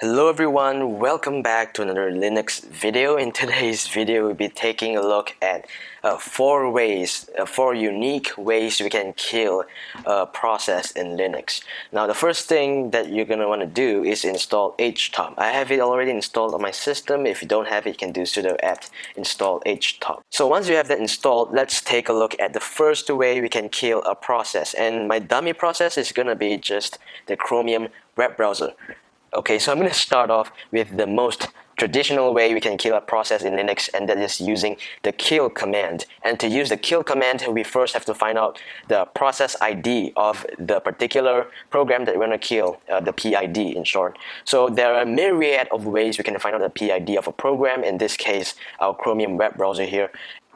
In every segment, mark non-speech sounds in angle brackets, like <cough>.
Hello everyone, welcome back to another Linux video. In <laughs> today's video, we'll be taking a look at uh, four ways, uh, four unique ways we can kill a process in Linux. Now the first thing that you're going to want to do is install htop. I have it already installed on my system. If you don't have it, you can do sudo apt install htop. So once you have that installed, let's take a look at the first way we can kill a process. And my dummy process is going to be just the Chromium web browser. Okay, so I'm going to start off with the most traditional way we can kill a process in Linux and that is using the kill command. And to use the kill command, we first have to find out the process ID of the particular program that we're going to kill, uh, the PID in short. So there are a myriad of ways we can find out the PID of a program, in this case our Chromium web browser here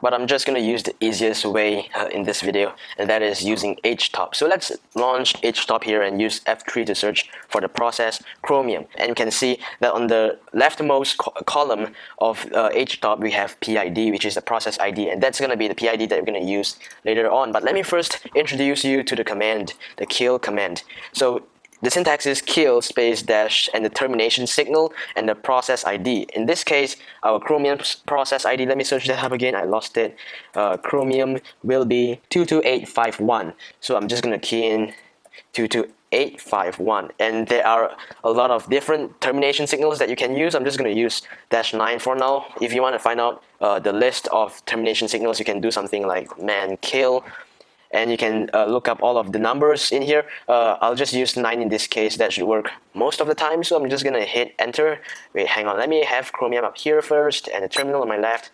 but I'm just going to use the easiest way uh, in this video and that is using htop. So let's launch htop here and use F3 to search for the process Chromium and you can see that on the leftmost co column of uh, htop we have PID which is the process ID and that's going to be the PID that we're going to use later on but let me first introduce you to the command the kill command. So the syntax is kill space dash and the termination signal and the process ID. In this case, our Chromium process ID, let me search that up again, I lost it. Uh, Chromium will be 22851. So I'm just going to key in 22851 and there are a lot of different termination signals that you can use. I'm just going to use dash 9 for now. If you want to find out uh, the list of termination signals, you can do something like man kill and you can uh, look up all of the numbers in here. Uh, I'll just use 9 in this case, that should work most of the time, so I'm just gonna hit enter. Wait, hang on, let me have Chromium up here first and the terminal on my left.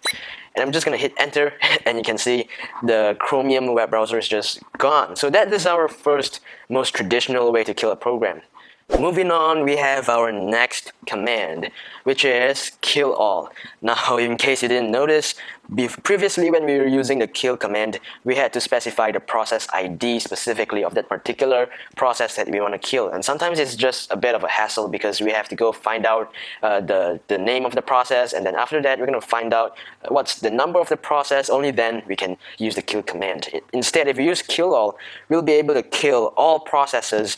And I'm just gonna hit enter <laughs> and you can see the Chromium web browser is just gone. So that is our first most traditional way to kill a program. Moving on, we have our next command, which is kill all. Now, <laughs> in case you didn't notice, previously when we were using the kill command, we had to specify the process ID specifically of that particular process that we want to kill. And sometimes it's just a bit of a hassle because we have to go find out uh, the, the name of the process and then after that we're going to find out what's the number of the process. Only then we can use the kill command. Instead, if we use kill all, we'll be able to kill all processes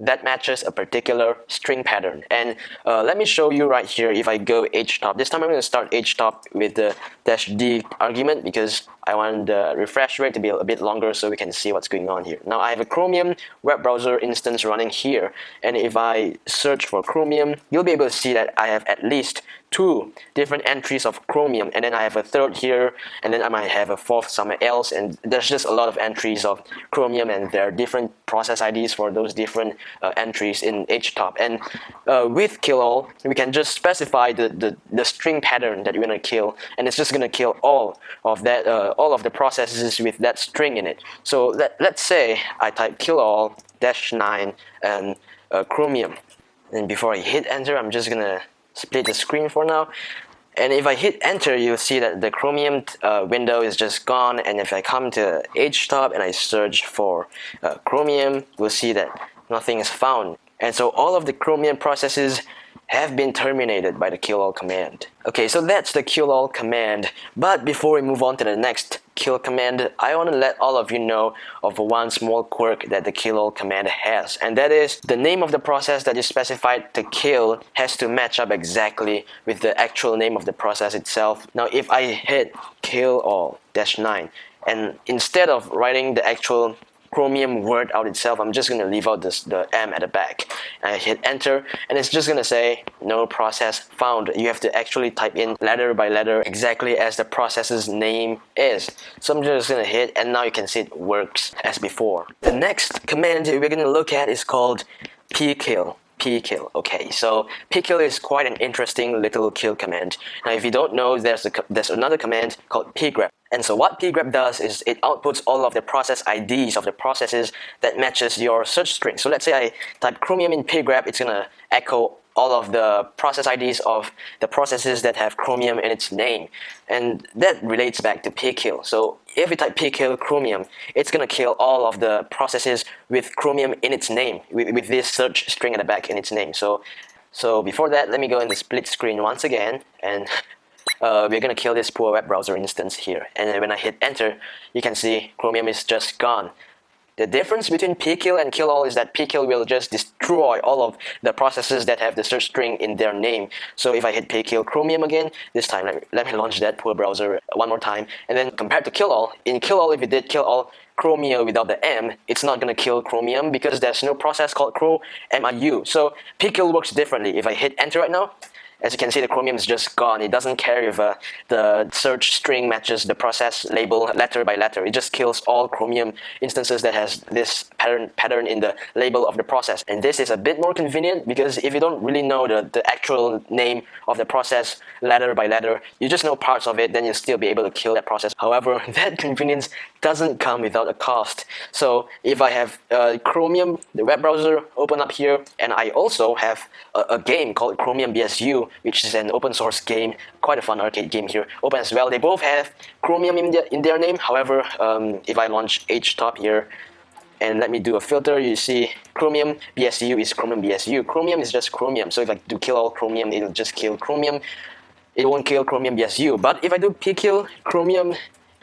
that matches a particular string pattern. And uh, let me show you right here if I go htop. This time I'm going to start htop with the dash d argument because I want the refresh rate to be a bit longer so we can see what's going on here. Now I have a Chromium web browser instance running here and if I search for Chromium, you'll be able to see that I have at least two different entries of Chromium and then I have a third here and then I might have a fourth somewhere else and there's just a lot of entries of Chromium and there are different process IDs for those different uh, entries in htop and uh, with kill all we can just specify the, the, the string pattern that we're to kill and it's just going to kill all of that uh, all of the processes with that string in it so let, let's say I type kill all dash 9 and uh, Chromium and before I hit enter I'm just gonna split the screen for now. And if I hit enter, you'll see that the Chromium uh, window is just gone. And if I come to htop and I search for uh, Chromium, we'll see that nothing is found. And so all of the Chromium processes have been terminated by the kill all command. Okay, so that's the kill all command. But before we move on to the next kill command, I want to let all of you know of one small quirk that the kill all command has. And that is the name of the process that is specified to kill has to match up exactly with the actual name of the process itself. Now if I hit kill all dash 9 and instead of writing the actual Chromium word out itself, I'm just going to leave out this, the M at the back. I hit enter and it's just going to say no process found. You have to actually type in letter by letter exactly as the process's name is. So I'm just going to hit and now you can see it works as before. The next command we're going to look at is called pkill pkill. Okay, so pkill is quite an interesting little kill command. Now if you don't know, there's, a, there's another command called pgrep. And so what pgrep does is it outputs all of the process IDs of the processes that matches your search string. So let's say I type chromium in pgrep, it's gonna echo all of the process IDs of the processes that have chromium in its name. And that relates back to pkill. So if we type pkill chromium, it's gonna kill all of the processes with chromium in its name, with, with this search string at the back in its name. So so before that, let me go in the split screen once again and uh, we're gonna kill this poor web browser instance here. And when I hit enter, you can see Chromium is just gone. The difference between pkill and kill all is that pkill will just destroy all of the processes that have the search string in their name. So if I hit pkill chromium again, this time let me, let me launch that poor browser one more time. And then compared to kill all, in kill all if you did kill all chromium without the M, it's not gonna kill chromium because there's no process called cro MIU. So pkill works differently. If I hit enter right now, as you can see, the chromium is just gone. It doesn't care if uh, the search string matches the process label letter by letter. It just kills all chromium instances that has this pattern pattern in the label of the process. And this is a bit more convenient because if you don't really know the, the actual name of the process letter by letter, you just know parts of it, then you'll still be able to kill that process. However, <laughs> that convenience doesn't come without a cost. So if I have uh, Chromium, the web browser, open up here, and I also have a, a game called Chromium BSU, which is an open source game, quite a fun arcade game here, open as well. They both have Chromium in their, in their name. However, um, if I launch HTOP here, and let me do a filter, you see Chromium BSU is Chromium BSU. Chromium is just Chromium, so if I do kill all Chromium, it'll just kill Chromium. It won't kill Chromium BSU, but if I do pkill Chromium,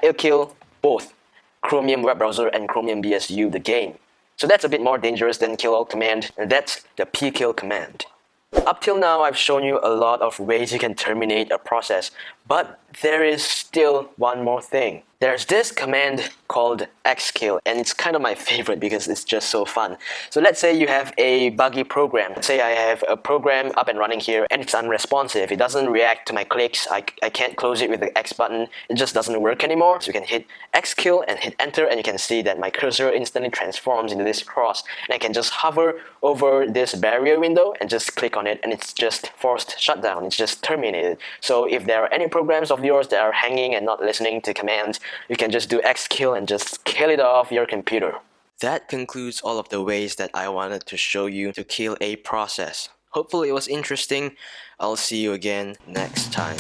it'll kill both Chromium web browser and Chromium BSU the game. So that's a bit more dangerous than kill all command, and that's the pkill command. Up till now, I've shown you a lot of ways you can terminate a process, but there is still one more thing. There's this command called xkill and it's kind of my favorite because it's just so fun. So let's say you have a buggy program. Let's say I have a program up and running here and it's unresponsive. It doesn't react to my clicks. I, I can't close it with the X button. It just doesn't work anymore. So you can hit xkill and hit enter and you can see that my cursor instantly transforms into this cross and I can just hover over this barrier window and just click on it and it's just forced shutdown. It's just terminated. So if there are any programs of yours that are hanging and not listening to commands, you can just do xkill and just kill it off your computer. That concludes all of the ways that I wanted to show you to kill a process. Hopefully it was interesting. I'll see you again next time.